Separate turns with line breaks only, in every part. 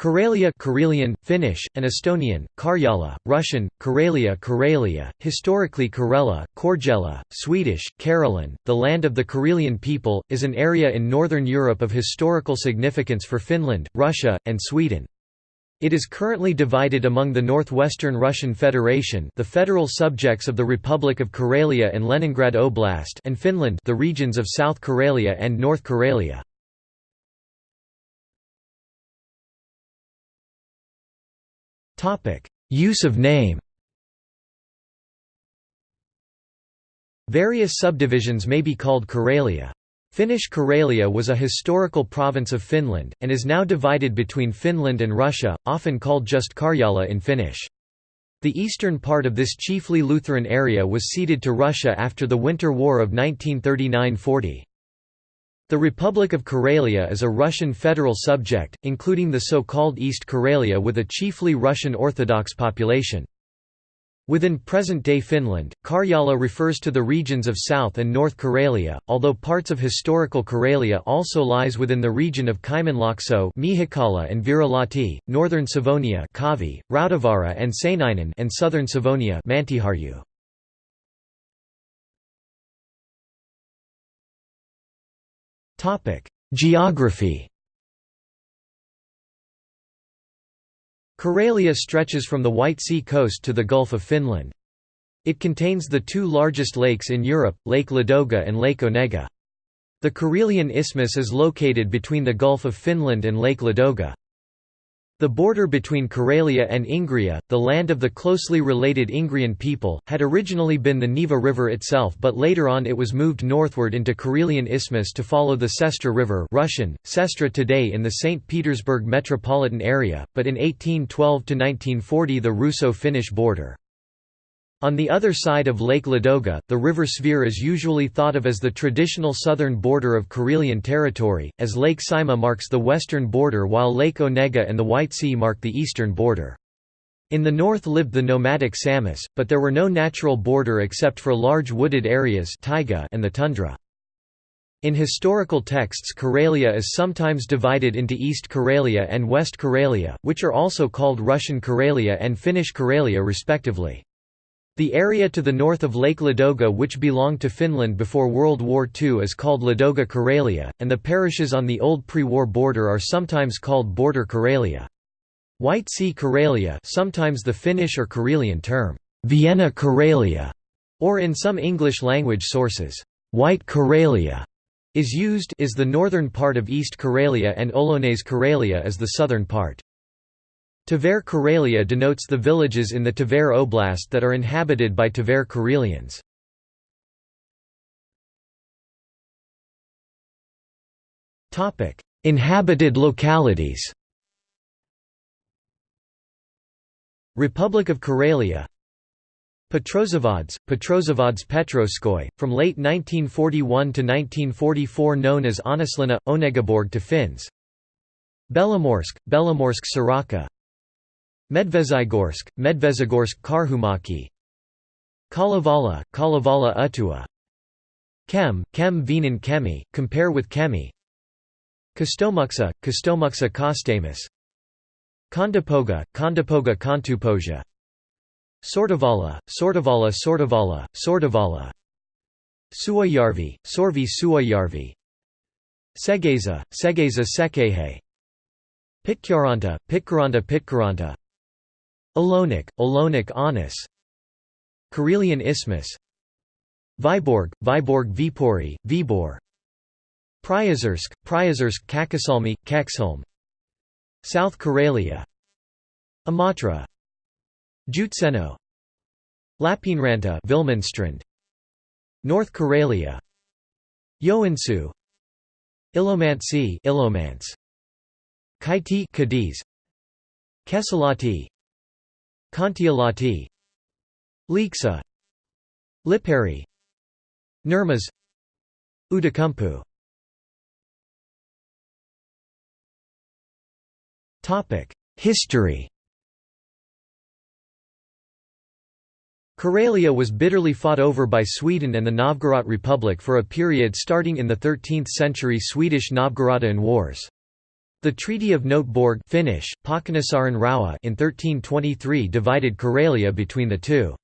Karelia Karelian, Finnish, and Estonian, Karjala, Russian, Karelia Karelia, historically Karela, Korgela, Swedish, Karelen, the land of the Karelian people, is an area in northern Europe of historical significance for Finland, Russia, and Sweden. It is currently divided among the Northwestern Russian Federation the federal subjects of the Republic of Karelia and Leningrad Oblast and Finland the regions of South Karelia and North Karelia. Use of name Various subdivisions may be called Karelia. Finnish Karelia was a historical province of Finland, and is now divided between Finland and Russia, often called just Karjala in Finnish. The eastern part of this chiefly Lutheran area was ceded to Russia after the Winter War of 1939–40. The Republic of Karelia is a Russian federal subject, including the so-called East Karelia with a chiefly Russian Orthodox population. Within present-day Finland, Karjala refers to the regions of South and North Karelia, although parts of historical Karelia also lies within the region of Kymenlaakso and Virolahti, northern Savonia Kavi, Rautavaara and Seinäjoki and southern Savonia Mäntyharju. Geography Karelia stretches from the White Sea coast to the Gulf of Finland. It contains the two largest lakes in Europe, Lake Ladoga and Lake Onega. The Karelian Isthmus is located between the Gulf of Finland and Lake Ladoga. The border between Karelia and Ingria, the land of the closely related Ingrian people, had originally been the Neva River itself but later on it was moved northward into Karelian Isthmus to follow the Sestra River Russian, Sestra today in the St. Petersburg metropolitan area, but in 1812–1940 the Russo-Finnish border. On the other side of Lake Ladoga, the river Svir is usually thought of as the traditional southern border of Karelian territory, as Lake Saimaa marks the western border while Lake Onega and the White Sea mark the eastern border. In the north lived the nomadic Samis, but there were no natural border except for large wooded areas taiga and the tundra. In historical texts Karelia is sometimes divided into East Karelia and West Karelia, which are also called Russian Karelia and Finnish Karelia respectively. The area to the north of Lake Ladoga which belonged to Finland before World War II is called Ladoga Karelia, and the parishes on the old pre-war border are sometimes called Border Karelia. White Sea Karelia sometimes the Finnish or Karelian term, Viena Karelia, or in some English-language sources, White Karelia, is used is the northern part of East Karelia and Olonets Karelia is the southern part. Tver Karelia denotes the villages in the Tver Oblast that are inhabited by Tver Karelians. Inhabited localities Republic of Karelia Petrozavodsk, Petrozavodsk Petroskoy, from late 1941 to 1944 known as Onislina, Onegaborg to Finns. Belomorsk, Belomorsk Soraka Medvezygorsk, Medvezigorsk Karhumaki Kalevala, Kalevala Uhtua Kem, Kem Venan Kemi, compare with Kemi Kostomuksha, Kostomuksha Kostamus Kondopoga, Kondopoga Kontupoja Sortavala, Sortavala Sortavala, Sortavala Suayarvi, Sorvi Suayarvi Segezha, Segezha Sekehe Pitkaranta, Pitkaranta Pitkaranta Olonik, Olonik Anis. Karelian Isthmus. Vyborg, Vyborg Vipori, Vibor. Priozersk, Priozersk Kakosalmi, Kexholm South Karelia. Imatra Joutseno. Lappeenranta Vilmanstrand North Karelia. Joensuu. Ilomantsi Ilomants. Kaiti Cadiz. Kesälahti Kontiolahti Lieksa Liperi Nurmes Outokumpu History Karelia was bitterly fought over by Sweden and the Novgorod Republic for a period starting in the 13th century Swedish Novgorodian Wars. The Treaty of Noteborg Finnish, in 1323 divided Karelia between the two.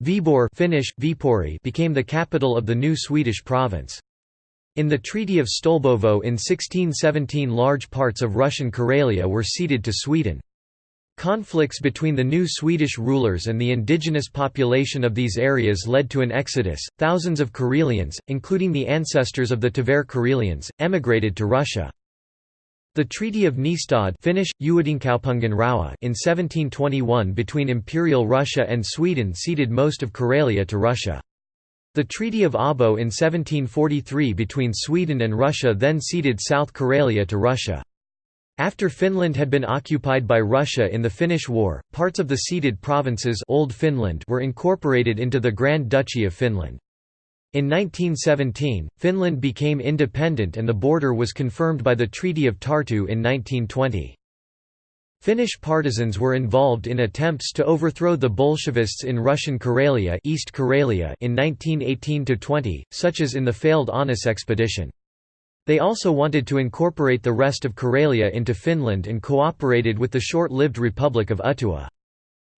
Viborg Finnish, Viipuri became the capital of the new Swedish province. In the Treaty of Stolbovo in 1617 large parts of Russian Karelia were ceded to Sweden. Conflicts between the new Swedish rulers and the indigenous population of these areas led to an exodus. Thousands of Karelians, including the ancestors of the Tver Karelians, emigrated to Russia. The Treaty of Nystad Finnish, in 1721 between Imperial Russia and Sweden ceded most of Karelia to Russia. The Treaty of Abo in 1743 between Sweden and Russia then ceded South Karelia to Russia. After Finland had been occupied by Russia in the Finnish War, parts of the ceded provinces Old Finland were incorporated into the Grand Duchy of Finland. In 1917, Finland became independent and the border was confirmed by the Treaty of Tartu in 1920. Finnish partisans were involved in attempts to overthrow the Bolshevists in Russian Karelia, East Karelia in 1918–20, such as in the failed Aunus expedition. They also wanted to incorporate the rest of Karelia into Finland and cooperated with the short-lived Republic of Uhtua.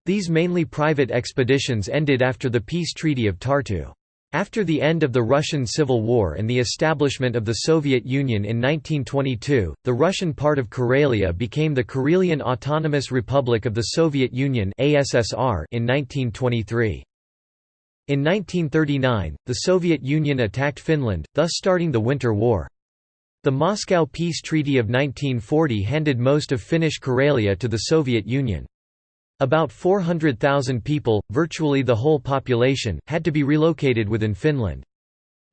These mainly private expeditions ended after the peace treaty of Tartu. After the end of the Russian Civil War and the establishment of the Soviet Union in 1922, the Russian part of Karelia became the Karelian Autonomous Republic of the Soviet Union in 1923. In 1939, the Soviet Union attacked Finland, thus starting the Winter War. The Moscow Peace Treaty of 1940 handed most of Finnish Karelia to the Soviet Union. About 400,000 people, virtually the whole population, had to be relocated within Finland.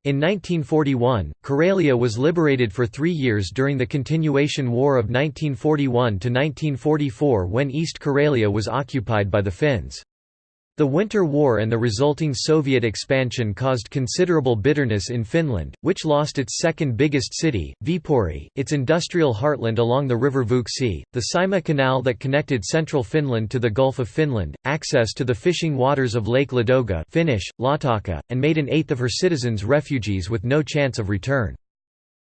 In 1941, Karelia was liberated for three years during the Continuation War of 1941–1944 when East Karelia was occupied by the Finns. The Winter War and the resulting Soviet expansion caused considerable bitterness in Finland, which lost its second biggest city, Viipuri, its industrial heartland along the river Vuoksi, the Saimaa Canal that connected central Finland to the Gulf of Finland, access to the fishing waters of Lake Ladoga Finnish, Laatokka, and made an eighth of her citizens refugees with no chance of return.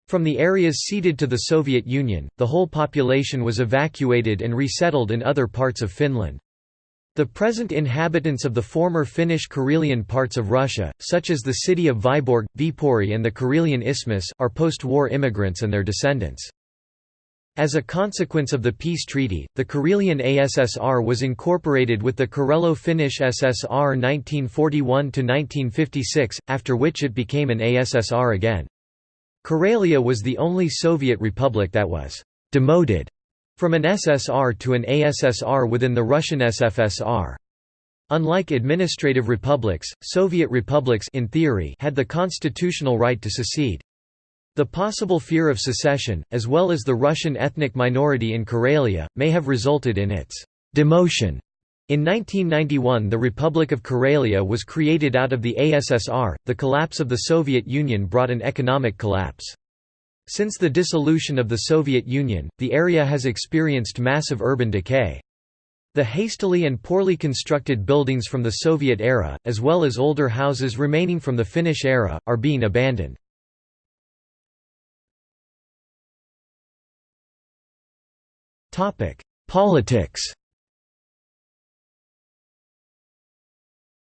From the areas ceded to the Soviet Union, the whole population was evacuated and resettled in other parts of Finland. The present inhabitants of the former Finnish Karelian parts of Russia, such as the city of Vyborg, Viipuri and the Karelian Isthmus, are post-war immigrants and their descendants. As a consequence of the peace treaty, the Karelian ASSR was incorporated with the Karelo-Finnish SSR 1941–1956, after which it became an ASSR again. Karelia was the only Soviet republic that was «demoted» From an SSR to an ASSR within the Russian SFSR. Unlike administrative republics, Soviet republics in theory had the constitutional right to secede. The possible fear of secession, as well as the Russian ethnic minority in Karelia, may have resulted in its demotion. In 1991 the Republic of Karelia was created out of the ASSR. The collapse of the Soviet Union brought an economic collapse. Since the dissolution of the Soviet Union, the area has experienced massive urban decay. The hastily and poorly constructed buildings from the Soviet era, as well as older houses remaining from the Finnish era, are being abandoned. Politics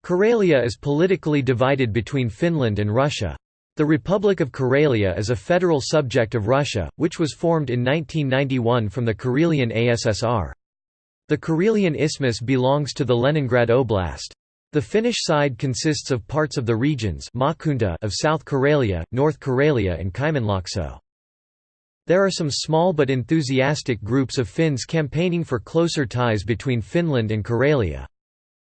Karelia is politically divided between Finland and Russia. The Republic of Karelia is a federal subject of Russia, which was formed in 1991 from the Karelian ASSR. The Karelian Isthmus belongs to the Leningrad Oblast. The Finnish side consists of parts of the regions of South Karelia, North Karelia and Kymenlaakso. There are some small but enthusiastic groups of Finns campaigning for closer ties between Finland and Karelia.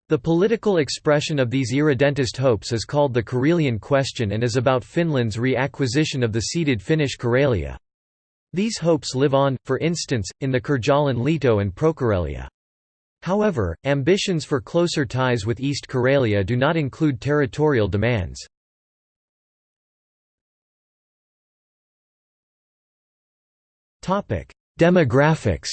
The political expression of these irredentist hopes is called the Karelian question and is about Finland's reacquisition of the ceded Finnish Karelia. These hopes live on, for instance, in the Karjalan Liitto and Prokarelia. However, ambitions for closer ties with East Karelia do not include territorial demands. Demographics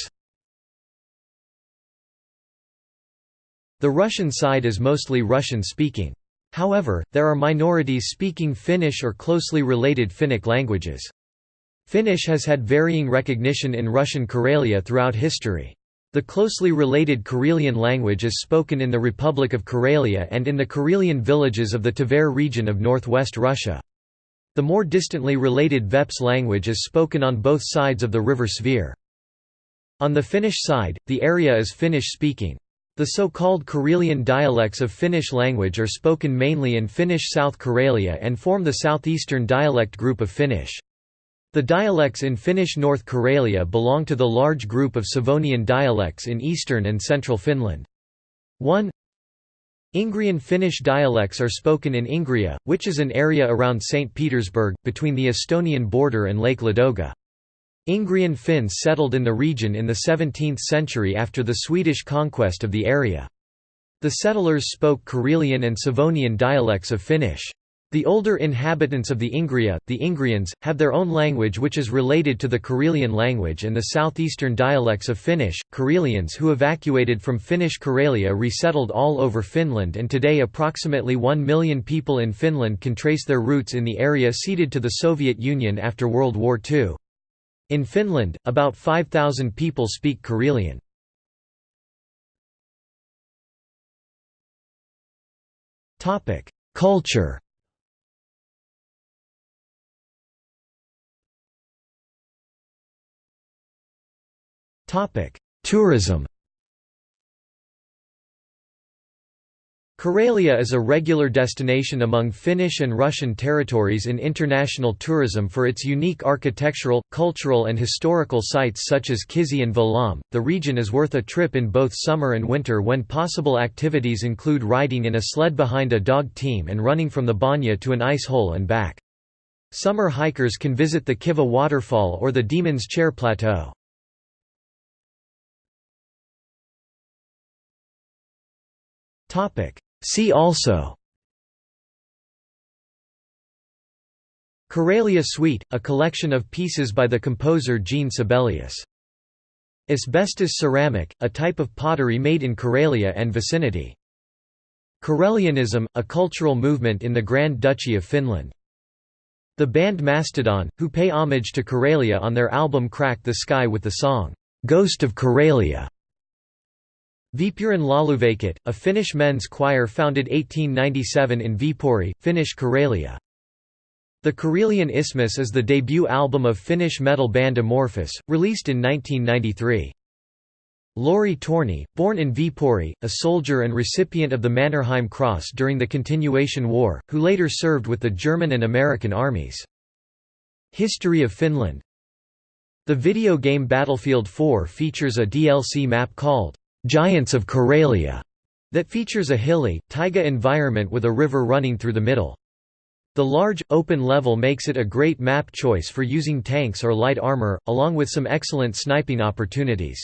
The Russian side is mostly Russian-speaking. However, there are minorities speaking Finnish or closely related Finnic languages. Finnish has had varying recognition in Russian Karelia throughout history. The closely related Karelian language is spoken in the Republic of Karelia and in the Karelian villages of the Tver region of northwest Russia. The more distantly related Veps language is spoken on both sides of the river Svir. On the Finnish side, the area is Finnish-speaking. The so-called Karelian dialects of Finnish language are spoken mainly in Finnish South Karelia and form the southeastern dialect group of Finnish. The dialects in Finnish North Karelia belong to the large group of Savonian dialects in eastern and central Finland. 1. Ingrian Finnish dialects are spoken in Ingria, which is an area around St. Petersburg, between the Estonian border and Lake Ladoga. Ingrian Finns settled in the region in the 17th century after the Swedish conquest of the area. The settlers spoke Karelian and Savonian dialects of Finnish. The older inhabitants of the Ingria, the Ingrians, have their own language which is related to the Karelian language and the southeastern dialects of Finnish. Karelians who evacuated from Finnish Karelia resettled all over Finland and today approximately 1 million people in Finland can trace their roots in the area ceded to the Soviet Union after World War II. In Finland, about 5,000 people speak Karelian. Culture Tourism Karelia is a regular destination among Finnish and Russian territories in international tourism for its unique architectural, cultural, and historical sites such as Kizhi and Valaam. The region is worth a trip in both summer and winter when possible activities include riding in a sled behind a dog team and running from the banya to an ice hole and back. Summer hikers can visit the Kivach waterfall or the Demon's Chair Plateau. See also Karelia Suite, a collection of pieces by the composer Jean Sibelius. Asbestos ceramic, a type of pottery made in Karelia and vicinity. Karelianism, a cultural movement in the Grand Duchy of Finland. The band Mastodon, who pay homage to Karelia on their album Crack the Skye with the song, "'Ghost of Karelia' Viipurin Lauluveikot, a Finnish men's choir founded 1897 in Viipuri, Finnish Karelia. The Karelian Isthmus is the debut album of Finnish metal band Amorphis, released in 1993. Lauri Torni, born in Viipuri, a soldier and recipient of the Mannerheim Cross during the Continuation War, who later served with the German and American armies. History of Finland The video game Battlefield 4 features a DLC map called Giants of Karelia, that features a hilly, taiga environment with a river running through the middle. The large, open level makes it a great map choice for using tanks or light armor, along with some excellent sniping opportunities.